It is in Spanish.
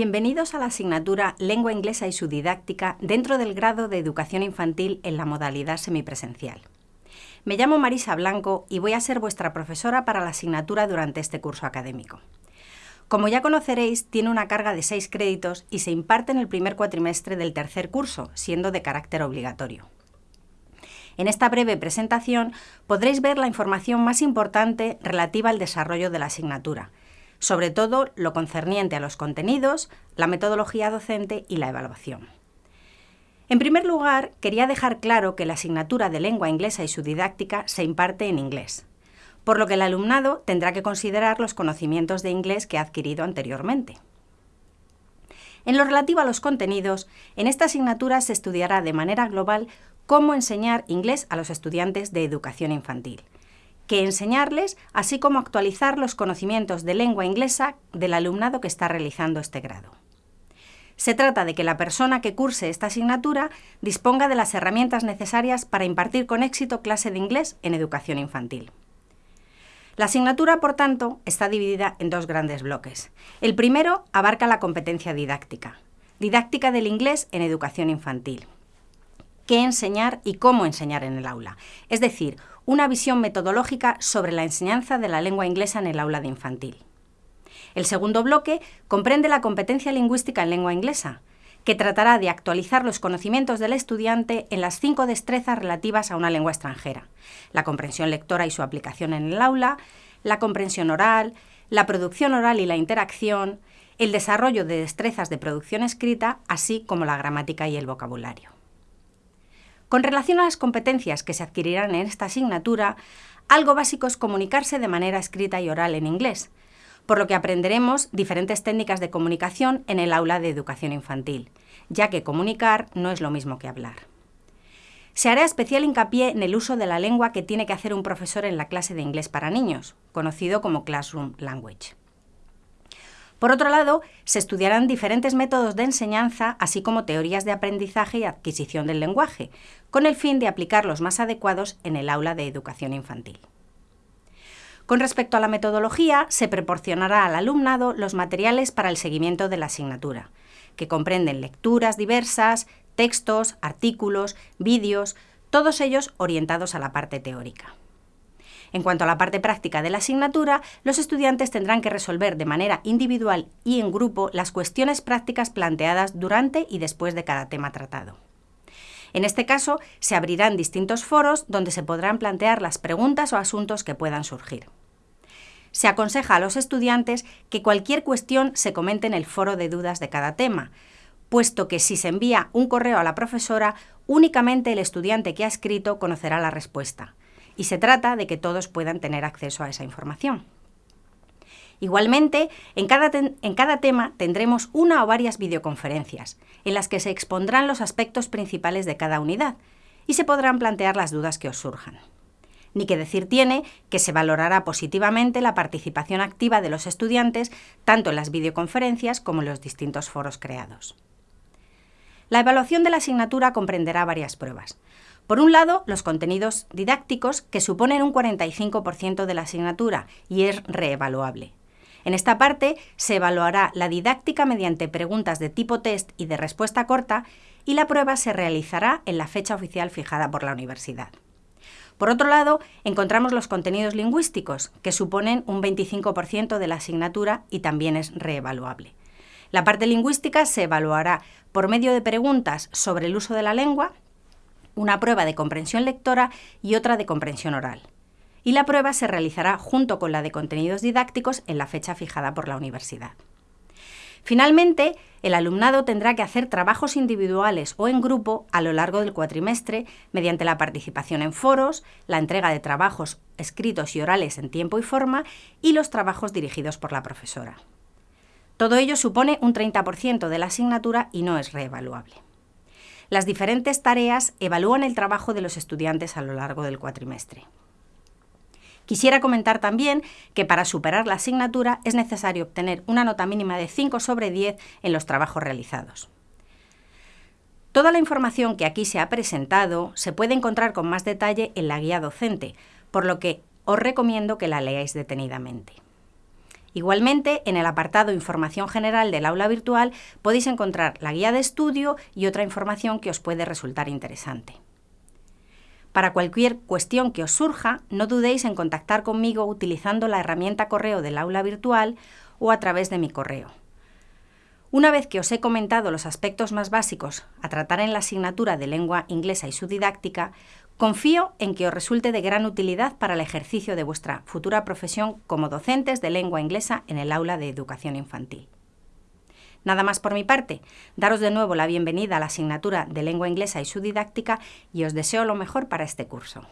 Bienvenidos a la asignatura Lengua Inglesa y su didáctica dentro del grado de Educación Infantil en la modalidad semipresencial. Me llamo Marisa Blanco y voy a ser vuestra profesora para la asignatura durante este curso académico. Como ya conoceréis, tiene una carga de seis créditos y se imparte en el primer cuatrimestre del tercer curso, siendo de carácter obligatorio. En esta breve presentación podréis ver la información más importante relativa al desarrollo de la asignatura, sobre todo lo concerniente a los contenidos, la metodología docente y la evaluación. En primer lugar, quería dejar claro que la asignatura de lengua inglesa y su didáctica se imparte en inglés, por lo que el alumnado tendrá que considerar los conocimientos de inglés que ha adquirido anteriormente. En lo relativo a los contenidos, en esta asignatura se estudiará de manera global cómo enseñar inglés a los estudiantes de educación infantil, que enseñarles, así como actualizar los conocimientos de lengua inglesa del alumnado que está realizando este grado. Se trata de que la persona que curse esta asignatura disponga de las herramientas necesarias para impartir con éxito clase de inglés en educación infantil. La asignatura, por tanto, está dividida en dos grandes bloques. El primero abarca la competencia didáctica, didáctica del inglés en educación infantil qué enseñar y cómo enseñar en el aula, es decir, una visión metodológica sobre la enseñanza de la lengua inglesa en el aula de infantil. El segundo bloque comprende la competencia lingüística en lengua inglesa, que tratará de actualizar los conocimientos del estudiante en las cinco destrezas relativas a una lengua extranjera, la comprensión lectora y su aplicación en el aula, la comprensión oral, la producción oral y la interacción, el desarrollo de destrezas de producción escrita, así como la gramática y el vocabulario. Con relación a las competencias que se adquirirán en esta asignatura, algo básico es comunicarse de manera escrita y oral en inglés, por lo que aprenderemos diferentes técnicas de comunicación en el aula de educación infantil, ya que comunicar no es lo mismo que hablar. Se hará especial hincapié en el uso de la lengua que tiene que hacer un profesor en la clase de inglés para niños, conocido como Classroom Language. Por otro lado, se estudiarán diferentes métodos de enseñanza, así como teorías de aprendizaje y adquisición del lenguaje, con el fin de aplicarlos más adecuados en el aula de educación infantil. Con respecto a la metodología, se proporcionará al alumnado los materiales para el seguimiento de la asignatura, que comprenden lecturas diversas, textos, artículos, vídeos, todos ellos orientados a la parte teórica. En cuanto a la parte práctica de la asignatura, los estudiantes tendrán que resolver de manera individual y en grupo las cuestiones prácticas planteadas durante y después de cada tema tratado. En este caso, se abrirán distintos foros donde se podrán plantear las preguntas o asuntos que puedan surgir. Se aconseja a los estudiantes que cualquier cuestión se comente en el foro de dudas de cada tema, puesto que si se envía un correo a la profesora, únicamente el estudiante que ha escrito conocerá la respuesta y se trata de que todos puedan tener acceso a esa información. Igualmente, en cada, en cada, tema tendremos una o varias videoconferencias, en las que se expondrán los aspectos principales de cada unidad y se podrán plantear las dudas que os surjan. Ni que decir tiene que se valorará positivamente la participación activa de los estudiantes tanto en las videoconferencias como en los distintos foros creados. La evaluación de la asignatura comprenderá varias pruebas. Por un lado, los contenidos didácticos, que suponen un 45% de la asignatura y es reevaluable. En esta parte se evaluará la didáctica mediante preguntas de tipo test y de respuesta corta y la prueba se realizará en la fecha oficial fijada por la universidad. Por otro lado, encontramos los contenidos lingüísticos, que suponen un 25% de la asignatura y también es reevaluable. La parte lingüística se evaluará por medio de preguntas sobre el uso de la lengua, una prueba de comprensión lectora y otra de comprensión oral. Y la prueba se realizará junto con la de contenidos didácticos en la fecha fijada por la universidad. Finalmente, el alumnado tendrá que hacer trabajos individuales o en grupo a lo largo del cuatrimestre mediante la participación en foros, la entrega de trabajos escritos y orales en tiempo y forma y los trabajos dirigidos por la profesora. Todo ello supone un 30% de la asignatura y no es reevaluable. Las diferentes tareas evalúan el trabajo de los estudiantes a lo largo del cuatrimestre. Quisiera comentar también que para superar la asignatura es necesario obtener una nota mínima de 5 sobre 10 en los trabajos realizados. Toda la información que aquí se ha presentado se puede encontrar con más detalle en la guía docente, por lo que os recomiendo que la leáis detenidamente. Igualmente, en el apartado Información general del aula virtual podéis encontrar la guía de estudio y otra información que os puede resultar interesante. Para cualquier cuestión que os surja, no dudéis en contactar conmigo utilizando la herramienta correo del aula virtual o a través de mi correo. Una vez que os he comentado los aspectos más básicos a tratar en la asignatura de lengua inglesa y su didáctica, confío en que os resulte de gran utilidad para el ejercicio de vuestra futura profesión como docentes de lengua inglesa en el aula de educación infantil. Nada más por mi parte, daros de nuevo la bienvenida a la asignatura de lengua inglesa y su didáctica y os deseo lo mejor para este curso.